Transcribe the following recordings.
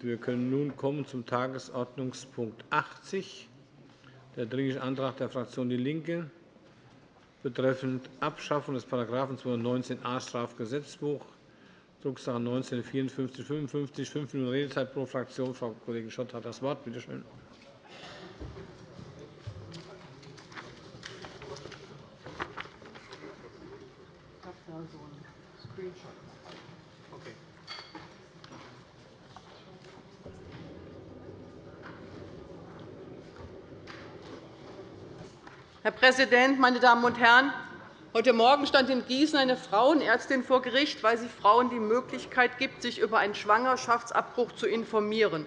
Wir können nun kommen zum Tagesordnungspunkt 80, der Dringliche Antrag der Fraktion DIE LINKE betreffend Abschaffung des § 219a Strafgesetzbuch, Drucksache 19 /5455. Fünf Minuten Redezeit pro Fraktion. Frau Kollegin Schott hat das Wort. Bitte schön. Präsident, meine Damen und Herren! Heute Morgen stand in Gießen eine Frauenärztin vor Gericht, weil sie Frauen die Möglichkeit gibt, sich über einen Schwangerschaftsabbruch zu informieren.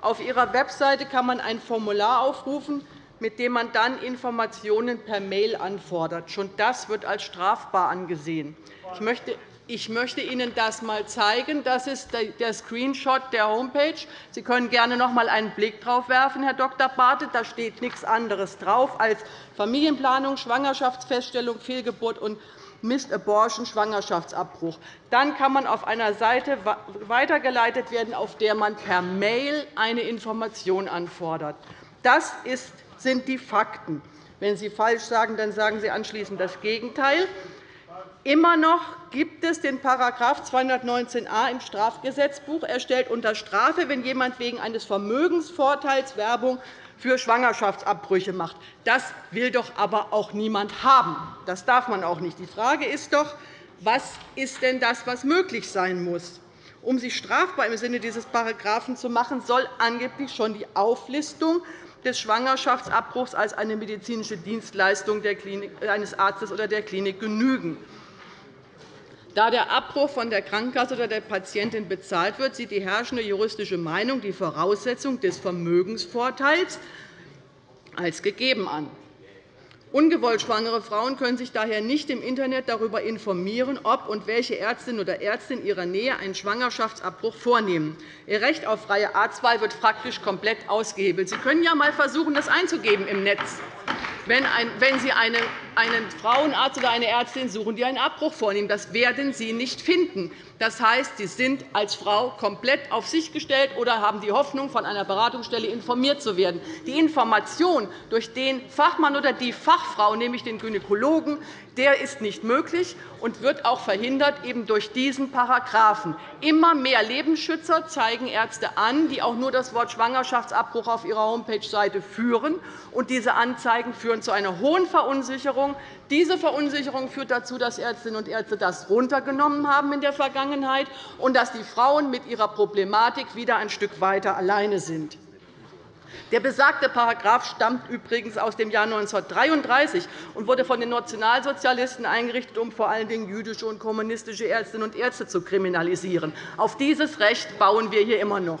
Auf ihrer Webseite kann man ein Formular aufrufen, mit dem man dann Informationen per Mail anfordert. Schon das wird als strafbar angesehen. Ich möchte ich möchte Ihnen das einmal zeigen. Das ist der Screenshot der Homepage. Sie können gerne noch einmal einen Blick darauf werfen, Herr Dr. Bartelt. Da steht nichts anderes drauf als Familienplanung, Schwangerschaftsfeststellung, Fehlgeburt und Missed Abortion, Schwangerschaftsabbruch. Dann kann man auf einer Seite weitergeleitet werden, auf der man per Mail eine Information anfordert. Das sind die Fakten. Wenn Sie falsch sagen, dann sagen Sie anschließend das Gegenteil. Immer noch gibt es den § 219a im Strafgesetzbuch. Er stellt unter Strafe, wenn jemand wegen eines Vermögensvorteils Werbung für Schwangerschaftsabbrüche macht. Das will doch aber auch niemand haben. Das darf man auch nicht. Die Frage ist doch, was ist denn das, was möglich sein muss? Um sich strafbar im Sinne dieses Paragraphen zu machen, soll angeblich schon die Auflistung des Schwangerschaftsabbruchs als eine medizinische Dienstleistung eines Arztes oder der Klinik genügen. Da der Abbruch von der Krankenkasse oder der Patientin bezahlt wird, sieht die herrschende juristische Meinung die Voraussetzung des Vermögensvorteils als gegeben an. Ungewollt schwangere Frauen können sich daher nicht im Internet darüber informieren, ob und welche Ärztin oder Ärzte in ihrer Nähe einen Schwangerschaftsabbruch vornehmen. Ihr Recht auf freie Arztwahl wird faktisch komplett ausgehebelt. Sie können ja einmal versuchen, das einzugeben im Netz. Wenn Sie einen Frauenarzt oder eine Ärztin suchen, die einen Abbruch vornehmen, das werden Sie nicht finden. Das heißt, Sie sind als Frau komplett auf sich gestellt oder haben die Hoffnung, von einer Beratungsstelle informiert zu werden. Die Information durch den Fachmann oder die Fachfrau, nämlich den Gynäkologen, der ist nicht möglich und wird auch verhindert eben durch diesen Paragraphen. Immer mehr Lebensschützer zeigen Ärzte an, die auch nur das Wort Schwangerschaftsabbruch auf ihrer Homepage-Seite führen. Und diese Anzeigen führen zu einer hohen Verunsicherung. Diese Verunsicherung führt dazu, dass Ärztinnen und Ärzte das runtergenommen haben in der Vergangenheit und dass die Frauen mit ihrer Problematik wieder ein Stück weiter alleine sind. Der besagte Paragraph stammt übrigens aus dem Jahr 1933 und wurde von den Nationalsozialisten eingerichtet, um vor allen Dingen jüdische und kommunistische Ärztinnen und Ärzte zu kriminalisieren. Auf dieses Recht bauen wir hier immer noch.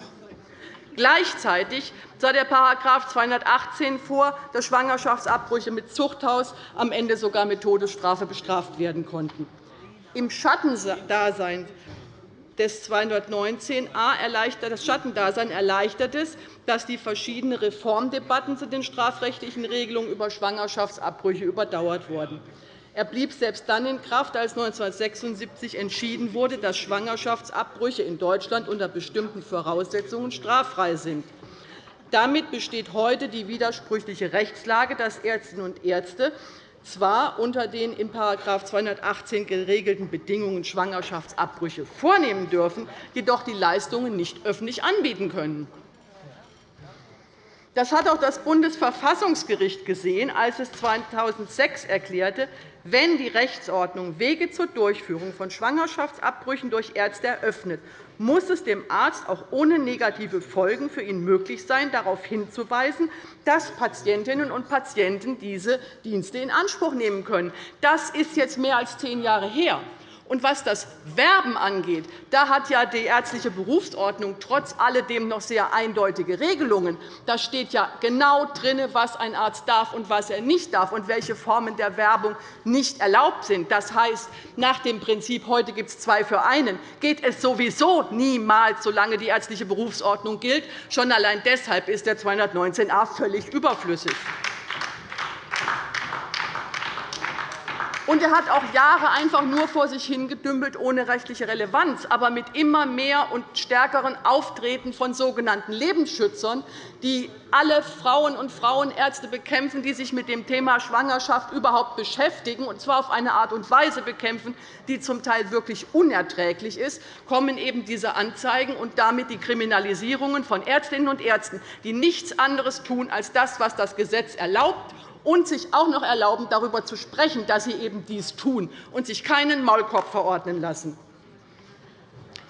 Gleichzeitig sah der § 218 vor, dass Schwangerschaftsabbrüche mit Zuchthaus am Ende sogar mit Todesstrafe bestraft werden konnten. Im Schattendasein des 219a das Schattendasein erleichtert es, dass die verschiedenen Reformdebatten zu den strafrechtlichen Regelungen über Schwangerschaftsabbrüche überdauert wurden. Er blieb selbst dann in Kraft, als 1976 entschieden wurde, dass Schwangerschaftsabbrüche in Deutschland unter bestimmten Voraussetzungen straffrei sind. Damit besteht heute die widersprüchliche Rechtslage, dass Ärztinnen und Ärzte zwar unter den in § 218 geregelten Bedingungen Schwangerschaftsabbrüche vornehmen dürfen, jedoch die Leistungen nicht öffentlich anbieten können. Das hat auch das Bundesverfassungsgericht gesehen, als es 2006 erklärte, wenn die Rechtsordnung Wege zur Durchführung von Schwangerschaftsabbrüchen durch Ärzte eröffnet, muss es dem Arzt auch ohne negative Folgen für ihn möglich sein, darauf hinzuweisen, dass Patientinnen und Patienten diese Dienste in Anspruch nehmen können. Das ist jetzt mehr als zehn Jahre her. Und was das Werben angeht, da hat ja die ärztliche Berufsordnung trotz alledem noch sehr eindeutige Regelungen. Da steht ja genau drin, was ein Arzt darf und was er nicht darf und welche Formen der Werbung nicht erlaubt sind. Das heißt, nach dem Prinzip heute gibt es zwei für einen, geht es sowieso niemals, solange die ärztliche Berufsordnung gilt. Schon allein deshalb ist der 219a völlig überflüssig. Und er hat auch Jahre einfach nur vor sich hingedümpelt, ohne rechtliche Relevanz, aber mit immer mehr und stärkeren Auftreten von sogenannten Lebensschützern, die alle Frauen und Frauenärzte bekämpfen, die sich mit dem Thema Schwangerschaft überhaupt beschäftigen, und zwar auf eine Art und Weise bekämpfen, die zum Teil wirklich unerträglich ist, kommen eben diese Anzeigen und damit die Kriminalisierungen von Ärztinnen und Ärzten, die nichts anderes tun als das, was das Gesetz erlaubt und sich auch noch erlauben, darüber zu sprechen, dass sie eben dies tun und sich keinen Maulkorb verordnen lassen.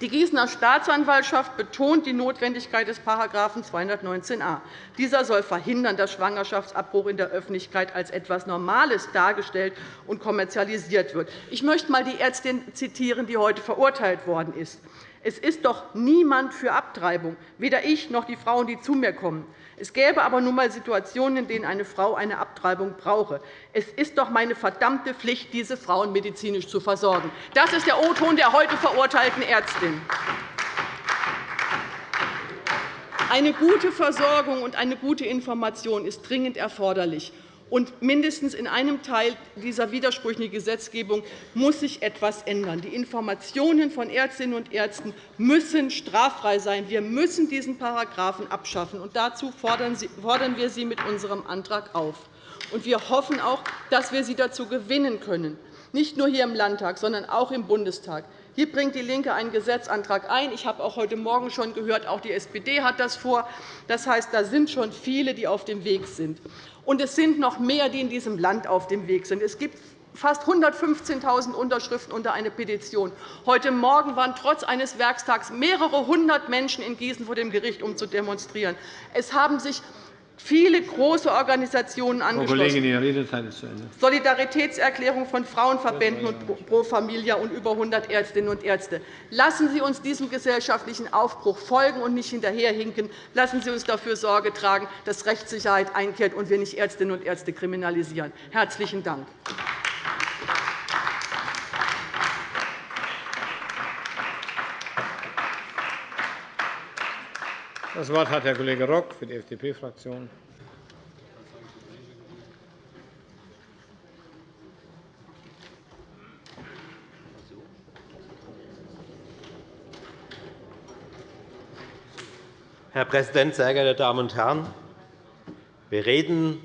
Die Gießener Staatsanwaltschaft betont die Notwendigkeit des § 219a. Dieser soll verhindern, dass Schwangerschaftsabbruch in der Öffentlichkeit als etwas Normales dargestellt und kommerzialisiert wird. Ich möchte einmal die Ärztin zitieren, die heute verurteilt worden ist. Es ist doch niemand für Abtreibung, weder ich noch die Frauen, die zu mir kommen. Es gäbe aber nun einmal Situationen, in denen eine Frau eine Abtreibung brauche. Es ist doch meine verdammte Pflicht, diese Frauen medizinisch zu versorgen. Das ist der O-Ton der heute verurteilten Ärztin. Eine gute Versorgung und eine gute Information ist dringend erforderlich. Und mindestens in einem Teil dieser widersprüchlichen Gesetzgebung muss sich etwas ändern. Die Informationen von Ärztinnen und Ärzten müssen straffrei sein. Wir müssen diesen Paragraphen abschaffen. Und dazu fordern wir Sie mit unserem Antrag auf. Und wir hoffen auch, dass wir Sie dazu gewinnen können, nicht nur hier im Landtag, sondern auch im Bundestag. Hier bringt DIE LINKE einen Gesetzantrag ein. Ich habe auch heute Morgen schon gehört, auch die SPD hat das vor. Das heißt, da sind schon viele, die auf dem Weg sind. Und es sind noch mehr, die in diesem Land auf dem Weg sind. Es gibt fast 115.000 Unterschriften unter eine Petition. Heute Morgen waren trotz eines Werkstags mehrere hundert Menschen in Gießen vor dem Gericht, um zu demonstrieren. Es haben sich viele große Organisationen angeschlossen. Solidaritätserklärung von Frauenverbänden und Pro Familia und über 100 Ärztinnen und Ärzte. Lassen Sie uns diesem gesellschaftlichen Aufbruch folgen und nicht hinterherhinken. Lassen Sie uns dafür Sorge tragen, dass Rechtssicherheit einkehrt und wir nicht Ärztinnen und Ärzte kriminalisieren. – Herzlichen Dank. Das Wort hat Herr Kollege Rock für die FDP-Fraktion. Herr Präsident, sehr geehrte Damen und Herren! Wir reden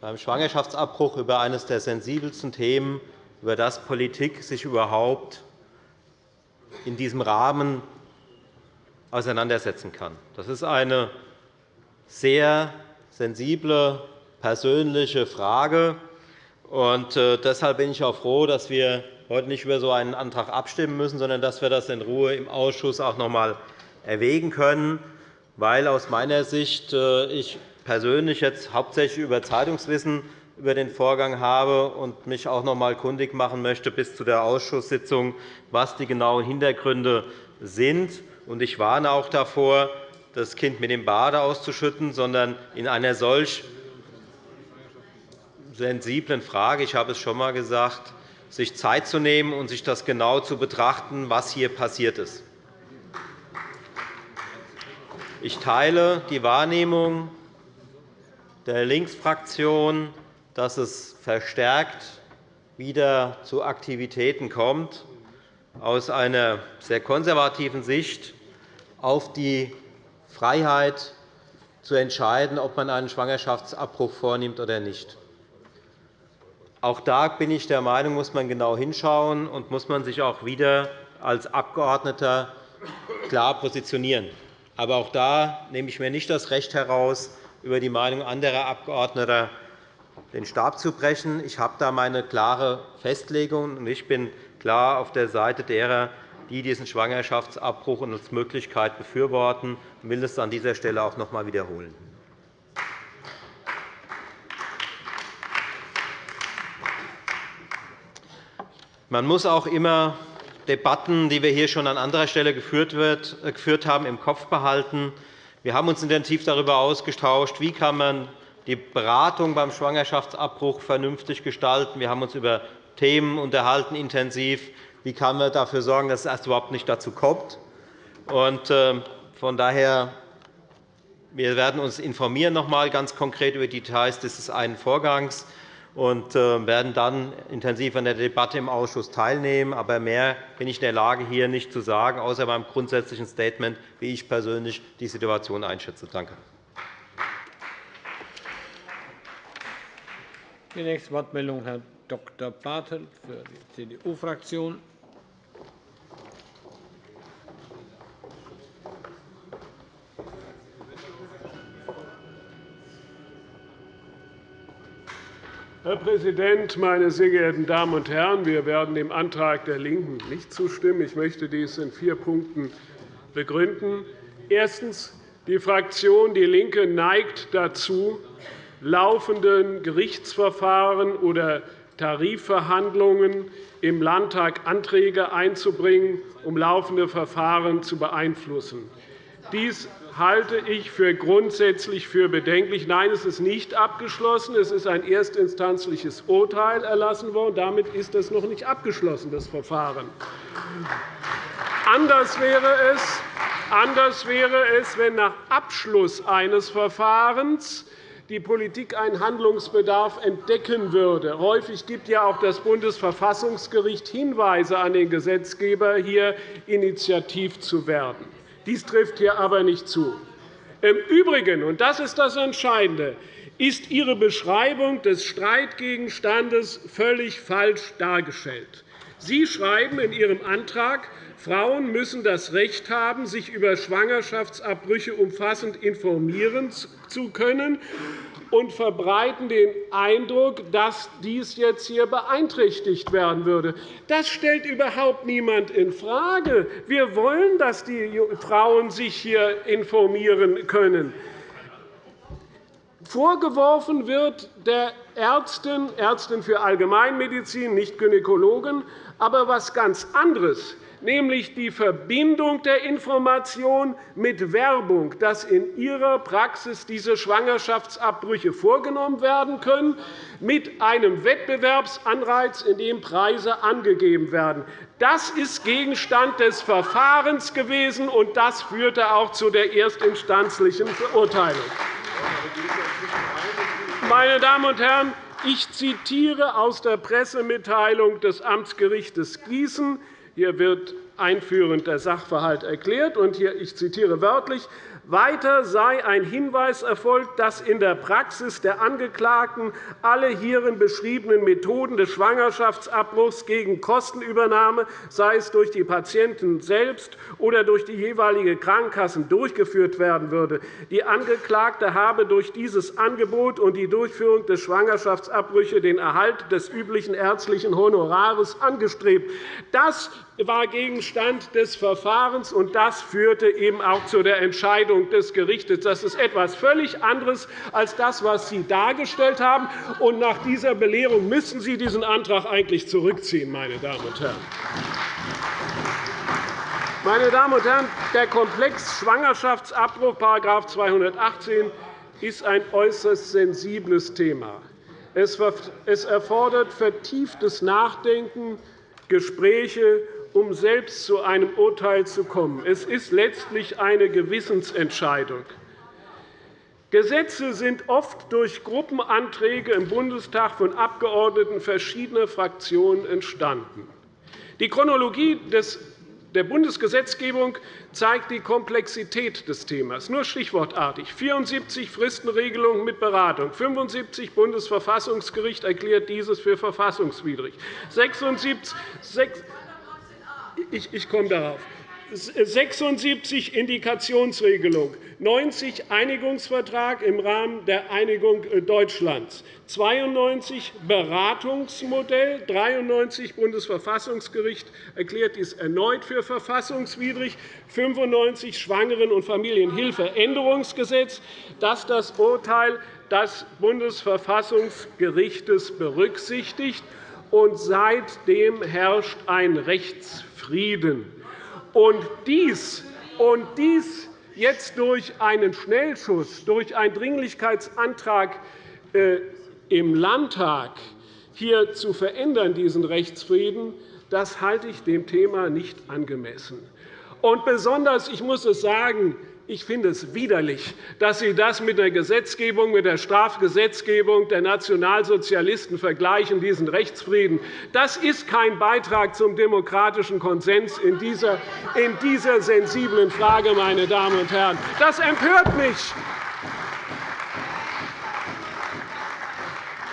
beim Schwangerschaftsabbruch über eines der sensibelsten Themen, über das Politik sich überhaupt in diesem Rahmen auseinandersetzen kann. Das ist eine sehr sensible, persönliche Frage. Und äh, deshalb bin ich auch froh, dass wir heute nicht über so einen Antrag abstimmen müssen, sondern dass wir das in Ruhe im Ausschuss auch noch einmal erwägen können, weil aus meiner Sicht äh, ich persönlich jetzt hauptsächlich über Zeitungswissen über den Vorgang habe und mich auch noch einmal kundig machen möchte bis zu der Ausschusssitzung, was die genauen Hintergründe sind. Ich warne auch davor, das Kind mit dem Bade auszuschütten, sondern in einer solch sensiblen Frage, ich habe es schon einmal gesagt, sich Zeit zu nehmen und sich das genau zu betrachten, was hier passiert ist. Ich teile die Wahrnehmung der Linksfraktion, dass es verstärkt wieder zu Aktivitäten kommt, aus einer sehr konservativen Sicht auf die Freiheit zu entscheiden, ob man einen Schwangerschaftsabbruch vornimmt oder nicht. Auch da bin ich der Meinung, muss man genau hinschauen und muss man sich auch wieder als Abgeordneter klar positionieren. Aber auch da nehme ich mir nicht das Recht heraus, über die Meinung anderer Abgeordneter den Stab zu brechen. Ich habe da meine klare Festlegung. Ich bin klar auf der Seite derer, die diesen Schwangerschaftsabbruch und als Möglichkeit befürworten. Ich will das an dieser Stelle auch noch einmal wiederholen. Man muss auch immer Debatten, die wir hier schon an anderer Stelle äh, geführt haben, im Kopf behalten. Wir haben uns intensiv darüber ausgetauscht, wie kann man die Beratung beim Schwangerschaftsabbruch vernünftig gestalten. Wir haben uns über Themen unterhalten intensiv. Wie kann man dafür sorgen, dass es erst überhaupt nicht dazu kommt? Und, äh, von daher wir werden uns informieren noch einmal ganz konkret über die Details dieses einen Vorgangs. und äh, werden dann intensiv an der Debatte im Ausschuss teilnehmen. Aber mehr bin ich in der Lage, hier nicht zu sagen, außer beim grundsätzlichen Statement, wie ich persönlich die Situation einschätze. Danke. Die nächste Wortmeldung Herr Dr. Bartelt für die CDU-Fraktion. Herr Präsident, meine sehr geehrten Damen und Herren! Wir werden dem Antrag der LINKEN nicht zustimmen. Ich möchte dies in vier Punkten begründen. Erstens. Die Fraktion DIE LINKE neigt dazu, laufenden Gerichtsverfahren oder Tarifverhandlungen im Landtag Anträge einzubringen, um laufende Verfahren zu beeinflussen. Dies halte ich für grundsätzlich für bedenklich. Nein, es ist nicht abgeschlossen. Es ist ein erstinstanzliches Urteil erlassen worden. Damit ist das noch nicht abgeschlossen, das Verfahren. Anders wäre es, anders wäre es wenn nach Abschluss eines Verfahrens die Politik einen Handlungsbedarf entdecken würde. Häufig gibt ja auch das Bundesverfassungsgericht Hinweise an den Gesetzgeber, hier initiativ zu werden. Dies trifft hier aber nicht zu. Im Übrigen, und das ist das Entscheidende, ist Ihre Beschreibung des Streitgegenstandes völlig falsch dargestellt. Sie schreiben in Ihrem Antrag, Frauen müssen das Recht haben, sich über Schwangerschaftsabbrüche umfassend informieren zu können und verbreiten den Eindruck, dass dies jetzt hier beeinträchtigt werden würde. Das stellt überhaupt niemand infrage. Wir wollen, dass die Frauen sich hier informieren können. Vorgeworfen wird der Ärztin, Ärztin für Allgemeinmedizin, nicht Gynäkologen, aber etwas ganz anderes nämlich die Verbindung der Information mit Werbung, dass in ihrer Praxis diese Schwangerschaftsabbrüche vorgenommen werden können, mit einem Wettbewerbsanreiz, in dem Preise angegeben werden. Das ist Gegenstand des Verfahrens gewesen, und das führte auch zu der erstinstanzlichen Verurteilung. Meine Damen und Herren, ich zitiere aus der Pressemitteilung des Amtsgerichts Gießen. Hier wird einführend der Sachverhalt erklärt. Und hier, ich zitiere wörtlich. Weiter sei ein Hinweis erfolgt, dass in der Praxis der Angeklagten alle hierin beschriebenen Methoden des Schwangerschaftsabbruchs gegen Kostenübernahme, sei es durch die Patienten selbst oder durch die jeweilige Krankenkassen, durchgeführt werden würde. Die Angeklagte habe durch dieses Angebot und die Durchführung des Schwangerschaftsabbrüche den Erhalt des üblichen ärztlichen Honorares angestrebt. Das war Gegenstand des Verfahrens, und das führte eben auch zu der Entscheidung des Gerichts. Das ist etwas völlig anderes als das, was Sie dargestellt haben. Und nach dieser Belehrung müssen Sie diesen Antrag eigentlich zurückziehen, meine Damen und Herren. Meine Damen und Herren, der Komplex Schwangerschaftsabbruch § 218 ist ein äußerst sensibles Thema. Es erfordert vertieftes Nachdenken, Gespräche um selbst zu einem Urteil zu kommen. Es ist letztlich eine Gewissensentscheidung. Gesetze sind oft durch Gruppenanträge im Bundestag von Abgeordneten verschiedener Fraktionen entstanden. Die Chronologie der Bundesgesetzgebung zeigt die Komplexität des Themas. Nur stichwortartig. 74 Fristenregelungen mit Beratung. 75 Bundesverfassungsgericht erklärt dieses für verfassungswidrig. 76 ich, ich komme darauf. 76 Indikationsregelung, 90 Einigungsvertrag im Rahmen der Einigung äh, Deutschlands, 92 Beratungsmodell, 93 Bundesverfassungsgericht erklärt dies erneut für verfassungswidrig, 95 Schwangeren- und Familienhilfeänderungsgesetz, das das Urteil des Bundesverfassungsgerichts berücksichtigt. Und seitdem herrscht ein Rechtsfrieden. Frieden. Und dies, und dies jetzt durch einen Schnellschuss, durch einen Dringlichkeitsantrag äh, im Landtag hier zu verändern, diesen Rechtsfrieden, das halte ich dem Thema nicht angemessen. Und besonders, ich muss es sagen, ich finde es widerlich, dass Sie das mit der Gesetzgebung, mit der Strafgesetzgebung der Nationalsozialisten vergleichen, diesen Rechtsfrieden. Das ist kein Beitrag zum demokratischen Konsens in dieser, in dieser sensiblen Frage, meine Damen und Herren. Das empört mich.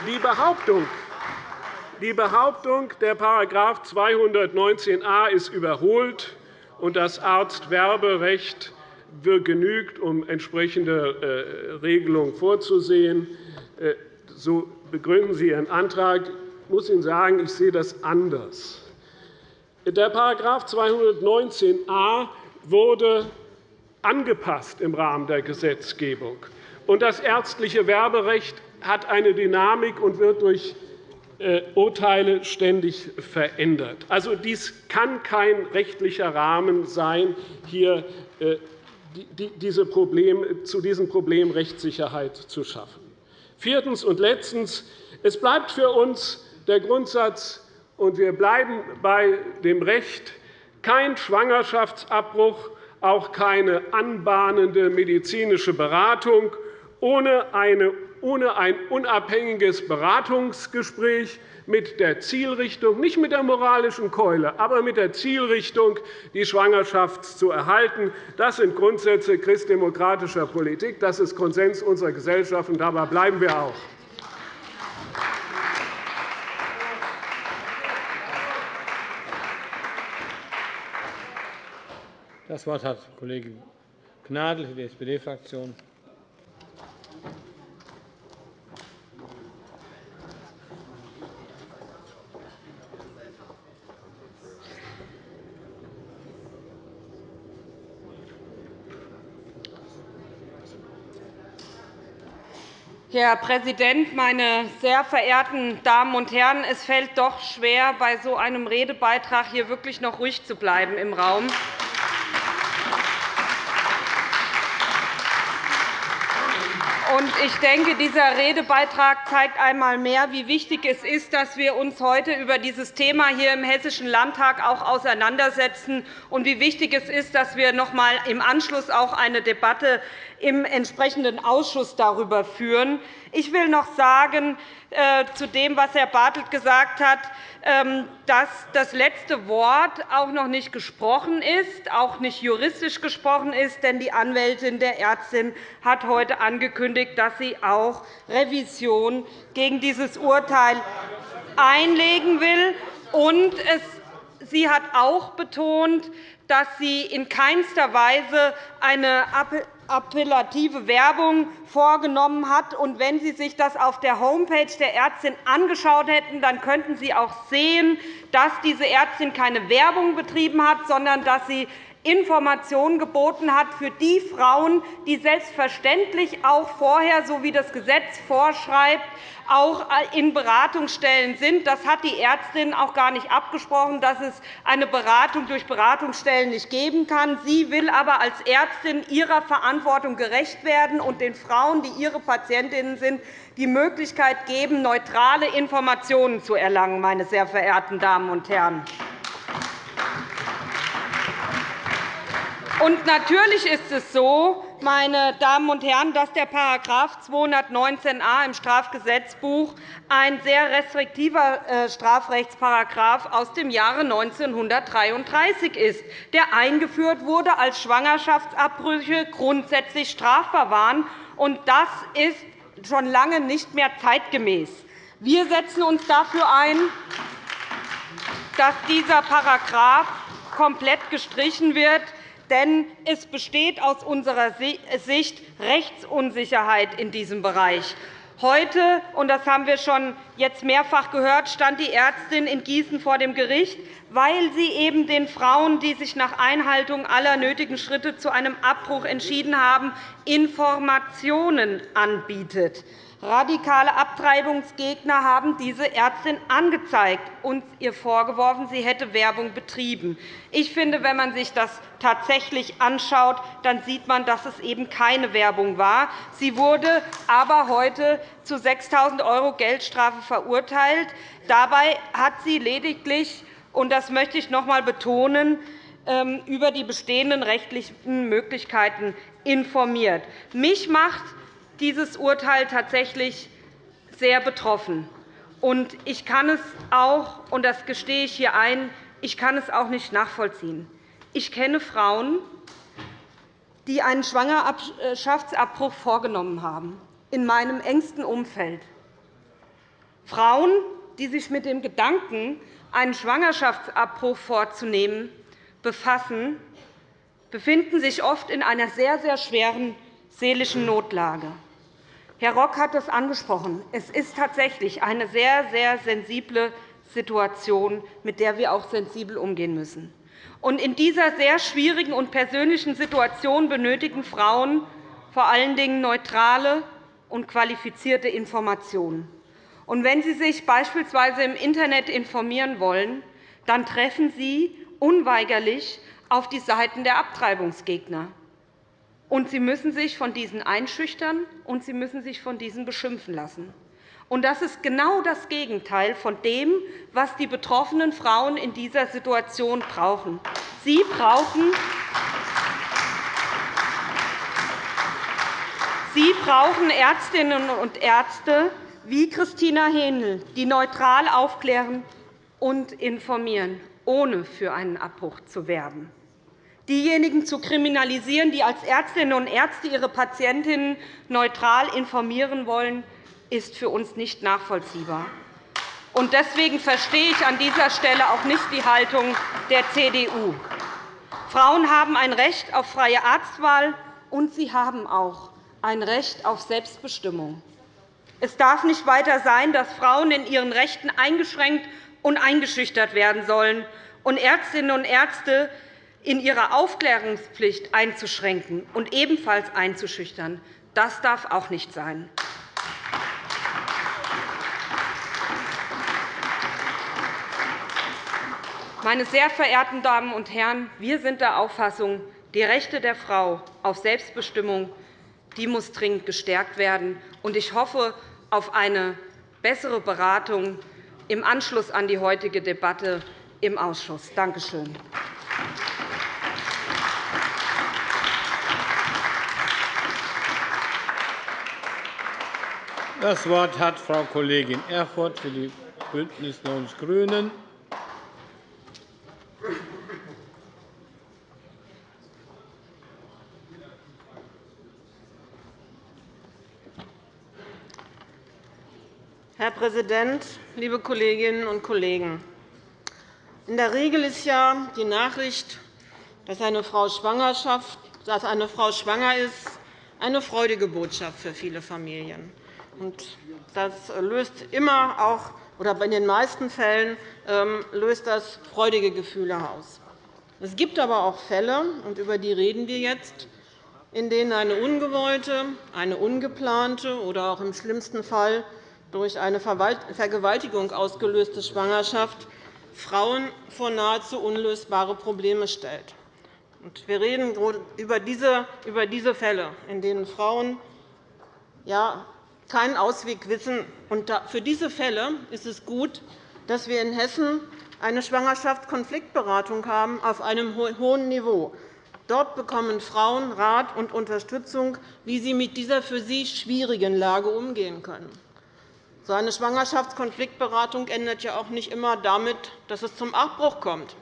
Die Behauptung, die Behauptung, der § 219a ist überholt und das Arztwerberecht genügt, um entsprechende äh, Regelungen vorzusehen. Äh, so begründen Sie Ihren Antrag. Ich muss Ihnen sagen, ich sehe das anders. Der § 219a wurde angepasst im Rahmen der Gesetzgebung. Und das ärztliche Werberecht hat eine Dynamik und wird durch äh, Urteile ständig verändert. Also, dies kann kein rechtlicher Rahmen sein, hier diese Problem, zu diesem Problem Rechtssicherheit zu schaffen. Viertens und letztens. Es bleibt für uns der Grundsatz, und wir bleiben bei dem Recht, kein Schwangerschaftsabbruch, auch keine anbahnende medizinische Beratung ohne ein unabhängiges Beratungsgespräch mit der Zielrichtung, nicht mit der moralischen Keule, aber mit der Zielrichtung, die Schwangerschaft zu erhalten. Das sind Grundsätze christdemokratischer Politik. Das ist Konsens unserer Gesellschaft, und dabei bleiben wir auch. Das Wort hat Kollege Gnadl für die SPD-Fraktion. Herr Präsident, meine sehr verehrten Damen und Herren! Es fällt doch schwer, bei so einem Redebeitrag hier wirklich noch ruhig zu bleiben im Raum. Ich denke, dieser Redebeitrag zeigt einmal mehr, wie wichtig es ist, dass wir uns heute über dieses Thema hier im Hessischen Landtag auch auseinandersetzen und wie wichtig es ist, dass wir noch einmal im Anschluss auch eine Debatte im entsprechenden Ausschuss darüber führen. Ich will noch sagen, äh, zu dem, was Herr Bartelt gesagt hat, ähm, dass das letzte Wort auch noch nicht gesprochen ist, auch nicht juristisch gesprochen ist. Denn die Anwältin der Ärztin hat heute angekündigt, dass sie auch Revision gegen dieses Urteil einlegen will. Und sie hat auch betont, dass sie in keinster Weise eine appellative Werbung vorgenommen hat. Und wenn Sie sich das auf der Homepage der Ärztin angeschaut hätten, dann könnten Sie auch sehen, dass diese Ärztin keine Werbung betrieben hat, sondern dass sie Informationen geboten hat für die Frauen, die selbstverständlich auch vorher, so wie das Gesetz vorschreibt, auch in Beratungsstellen sind. Das hat die Ärztin auch gar nicht abgesprochen, dass es eine Beratung durch Beratungsstellen nicht geben kann. Sie will aber als Ärztin ihrer Verantwortung gerecht werden und den Frauen, die ihre Patientinnen sind, die Möglichkeit geben, neutrale Informationen zu erlangen, meine sehr verehrten Damen und Herren. Und natürlich ist es so, meine Damen und Herren, dass der § 219a im Strafgesetzbuch ein sehr restriktiver äh, Strafrechtsparagraf aus dem Jahre 1933 ist, der eingeführt wurde, als Schwangerschaftsabbrüche grundsätzlich strafbar waren. Das ist schon lange nicht mehr zeitgemäß. Wir setzen uns dafür ein, dass dieser Paragraph komplett gestrichen wird denn es besteht aus unserer Sicht Rechtsunsicherheit in diesem Bereich. Heute, und das haben wir schon jetzt mehrfach gehört, stand die Ärztin in Gießen vor dem Gericht, weil sie eben den Frauen, die sich nach Einhaltung aller nötigen Schritte zu einem Abbruch entschieden haben, Informationen anbietet. Radikale Abtreibungsgegner haben diese Ärztin angezeigt und ihr vorgeworfen, sie hätte Werbung betrieben. Ich finde, wenn man sich das tatsächlich anschaut, dann sieht man, dass es eben keine Werbung war. Sie wurde aber heute zu 6.000 € Geldstrafe verurteilt. Dabei hat sie lediglich, und das möchte ich noch einmal betonen, ähm, über die bestehenden rechtlichen Möglichkeiten informiert. Mich macht dieses Urteil tatsächlich sehr betroffen. Ich kann es auch, und das gestehe ich hier ein, ich kann es auch nicht nachvollziehen. Ich kenne Frauen, die einen Schwangerschaftsabbruch vorgenommen haben, in meinem engsten Umfeld. Frauen, die sich mit dem Gedanken, einen Schwangerschaftsabbruch vorzunehmen, befassen, befinden sich oft in einer sehr, sehr schweren seelischen Notlage. Herr Rock hat es angesprochen. Es ist tatsächlich eine sehr, sehr sensible Situation, mit der wir auch sensibel umgehen müssen. in dieser sehr schwierigen und persönlichen Situation benötigen Frauen vor allen Dingen neutrale und qualifizierte Informationen. wenn Sie sich beispielsweise im Internet informieren wollen, dann treffen Sie unweigerlich auf die Seiten der Abtreibungsgegner. Und Sie müssen sich von diesen einschüchtern, und Sie müssen sich von diesen beschimpfen lassen. Und das ist genau das Gegenteil von dem, was die betroffenen Frauen in dieser Situation brauchen. Sie brauchen Sie brauchen Ärztinnen und Ärzte wie Christina Hähnel, die neutral aufklären und informieren, ohne für einen Abbruch zu werben diejenigen zu kriminalisieren, die als Ärztinnen und Ärzte ihre Patientinnen neutral informieren wollen, ist für uns nicht nachvollziehbar. Deswegen verstehe ich an dieser Stelle auch nicht die Haltung der CDU. Frauen haben ein Recht auf freie Arztwahl, und sie haben auch ein Recht auf Selbstbestimmung. Es darf nicht weiter sein, dass Frauen in ihren Rechten eingeschränkt und eingeschüchtert werden sollen und Ärztinnen und Ärzte in ihrer Aufklärungspflicht einzuschränken und ebenfalls einzuschüchtern. Das darf auch nicht sein. Meine sehr verehrten Damen und Herren, wir sind der Auffassung, die Rechte der Frau auf Selbstbestimmung die muss dringend gestärkt werden. Ich hoffe auf eine bessere Beratung im Anschluss an die heutige Debatte im Ausschuss. Danke schön. Das Wort hat Frau Kollegin Erfurth für die BÜNDNIS 90 die GRÜNEN. Herr Präsident, liebe Kolleginnen und Kollegen! In der Regel ist ja die Nachricht, dass eine Frau, Schwangerschaft, dass eine Frau schwanger ist, eine freudige Botschaft für viele Familien. Das löst immer auch oder in den meisten Fällen ähm, löst das freudige Gefühle aus. Es gibt aber auch Fälle, und über die reden wir jetzt, in denen eine ungewollte, eine ungeplante oder auch im schlimmsten Fall durch eine Vergewaltigung ausgelöste Schwangerschaft Frauen vor nahezu unlösbare Probleme stellt. Wir reden über diese Fälle, in denen Frauen keinen Ausweg wissen. Für diese Fälle ist es gut, dass wir in Hessen eine Schwangerschaftskonfliktberatung haben auf einem hohen Niveau. Dort bekommen Frauen Rat und Unterstützung, wie sie mit dieser für sie schwierigen Lage umgehen können. So eine Schwangerschaftskonfliktberatung endet ja auch nicht immer damit, dass es zum Abbruch kommt.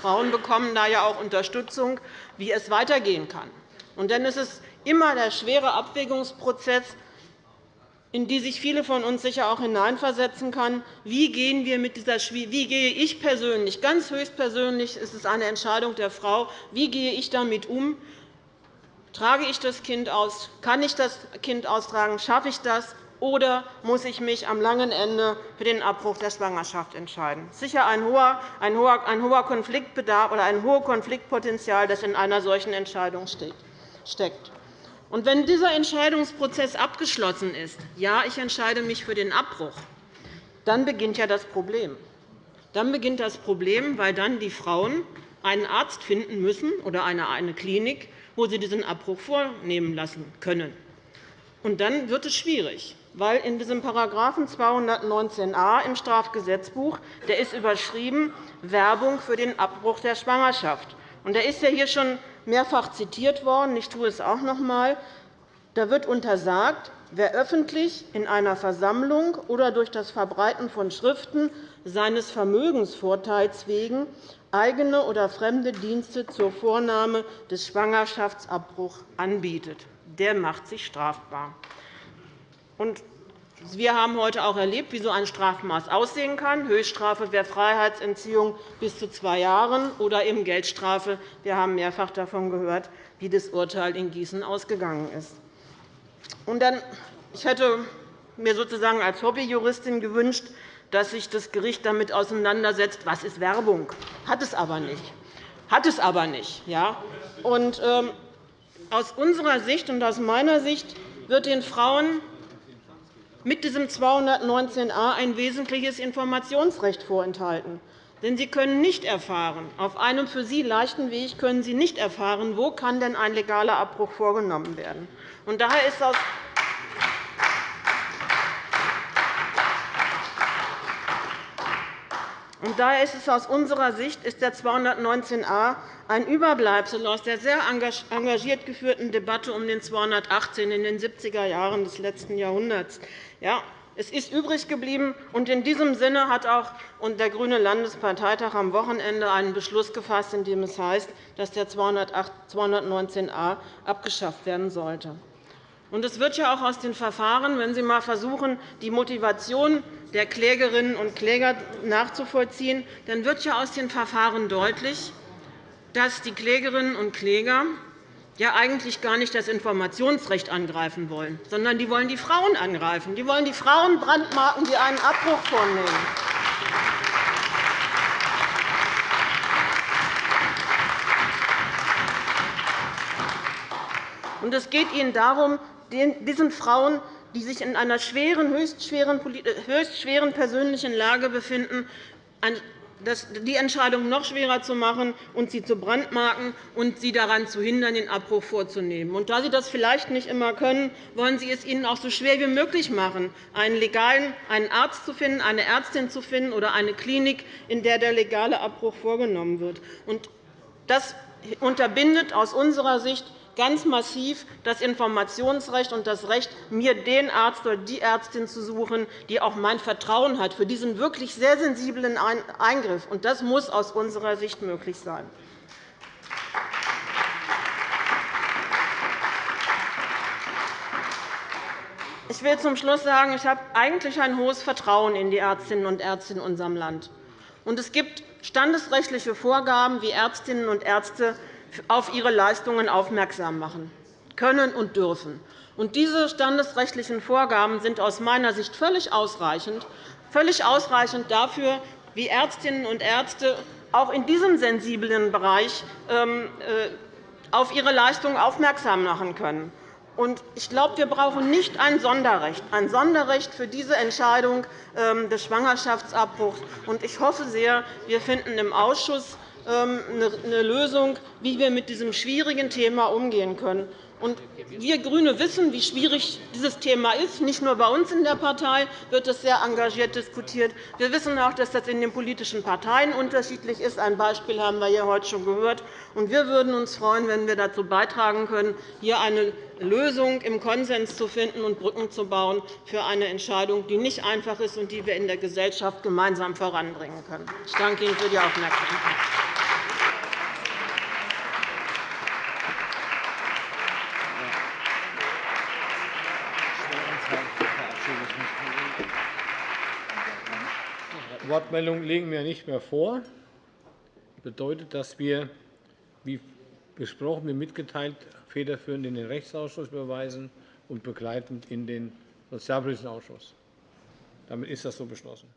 Frauen bekommen da ja auch Unterstützung, wie es weitergehen kann. Und dann ist es immer der schwere Abwägungsprozess, in die sich viele von uns sicher auch hineinversetzen können. Wie, gehen wir mit dieser, wie gehe ich persönlich, ganz höchstpersönlich ist es eine Entscheidung der Frau, wie gehe ich damit um? Trage ich das Kind aus? Kann ich das Kind austragen? Schaffe ich das? Oder muss ich mich am langen Ende für den Abbruch der Schwangerschaft entscheiden? Sicher ein hoher, ein hoher, ein hoher Konfliktbedarf oder ein hohes Konfliktpotenzial, das in einer solchen Entscheidung steckt. Und wenn dieser Entscheidungsprozess abgeschlossen ist, ja, ich entscheide mich für den Abbruch, dann beginnt ja das Problem. Dann beginnt das Problem, weil dann die Frauen einen Arzt finden müssen oder eine Klinik, wo sie diesen Abbruch vornehmen lassen können. Und dann wird es schwierig, weil in diesem § 219a im Strafgesetzbuch der ist überschrieben Werbung für den Abbruch der Schwangerschaft. Er ist ja hier schon mehrfach zitiert worden. Ich tue es auch noch einmal. Da wird untersagt, wer öffentlich in einer Versammlung oder durch das Verbreiten von Schriften seines Vermögensvorteils wegen eigene oder fremde Dienste zur Vornahme des Schwangerschaftsabbruchs anbietet. Der macht sich strafbar. Wir haben heute auch erlebt, wie so ein Strafmaß aussehen kann. Höchststrafe wäre Freiheitsentziehung bis zu zwei Jahren oder eben Geldstrafe. Wir haben mehrfach davon gehört, wie das Urteil in Gießen ausgegangen ist. Ich hätte mir sozusagen als Hobbyjuristin gewünscht, dass sich das Gericht damit auseinandersetzt, was ist Werbung. Hat es aber nicht. Hat es aber nicht. Ja? Und, ähm, aus unserer Sicht und aus meiner Sicht wird den Frauen mit diesem 219a ein wesentliches Informationsrecht vorenthalten. Denn sie können nicht erfahren, auf einem für sie leichten Weg können sie nicht erfahren, wo kann denn ein legaler Abbruch vorgenommen werden. Und daher ist aus Und daher ist es aus unserer Sicht ist der 219a ein Überbleibsel aus der sehr engagiert geführten Debatte um den 218 in den 70er Jahren des letzten Jahrhunderts. Ja, es ist übrig geblieben. und In diesem Sinne hat auch der Grüne Landesparteitag am Wochenende einen Beschluss gefasst, in dem es heißt, dass der 219a abgeschafft werden sollte. Und es wird ja auch aus den Verfahren, wenn Sie einmal versuchen, die Motivation der Klägerinnen und Kläger nachzuvollziehen, dann wird ja aus den Verfahren deutlich, dass die Klägerinnen und Kläger ja eigentlich gar nicht das Informationsrecht angreifen wollen, sondern die wollen die Frauen angreifen. Die wollen die Frauen brandmarken, die einen Abbruch vornehmen. Es geht ihnen darum, diesen Frauen, die sich in einer schweren, höchst schweren, höchst schweren persönlichen Lage befinden, die Entscheidung noch schwerer zu machen und sie zu brandmarken und sie daran zu hindern, den Abbruch vorzunehmen. Und da Sie das vielleicht nicht immer können, wollen Sie es ihnen auch so schwer wie möglich machen, einen legalen einen Arzt zu finden, eine Ärztin zu finden oder eine Klinik, in der der legale Abbruch vorgenommen wird. Das unterbindet aus unserer Sicht ganz massiv das Informationsrecht und das Recht, mir den Arzt oder die Ärztin zu suchen, die auch mein Vertrauen hat für diesen wirklich sehr sensiblen Eingriff. Das muss aus unserer Sicht möglich sein. Ich will zum Schluss sagen, ich habe eigentlich ein hohes Vertrauen in die Ärztinnen und Ärzte in unserem Land. Es gibt standesrechtliche Vorgaben, wie Ärztinnen und Ärzte auf ihre Leistungen aufmerksam machen können und dürfen. diese standesrechtlichen Vorgaben sind aus meiner Sicht völlig ausreichend, völlig ausreichend dafür, wie Ärztinnen und Ärzte auch in diesem sensiblen Bereich ähm, äh, auf ihre Leistungen aufmerksam machen können. Ich glaube, wir brauchen nicht ein Sonderrecht, ein Sonderrecht für diese Entscheidung ähm, des Schwangerschaftsabbruchs. Ich hoffe sehr, wir finden im Ausschuss eine Lösung, wie wir mit diesem schwierigen Thema umgehen können. Wir GRÜNE wissen, wie schwierig dieses Thema ist. Nicht nur bei uns in der Partei wird es sehr engagiert diskutiert. Wir wissen auch, dass das in den politischen Parteien unterschiedlich ist. Ein Beispiel haben wir hier heute schon gehört. Wir würden uns freuen, wenn wir dazu beitragen können, hier eine Lösung im Konsens zu finden und Brücken zu bauen für eine Entscheidung, die nicht einfach ist und die wir in der Gesellschaft gemeinsam voranbringen können. Ich danke Ihnen für die Aufmerksamkeit. Wortmeldungen legen wir nicht mehr vor. Das bedeutet, dass wir, wie besprochen, wie mitgeteilt, federführend in den Rechtsausschuss überweisen und begleitend in den Sozialpolitischen Ausschuss. Damit ist das so beschlossen.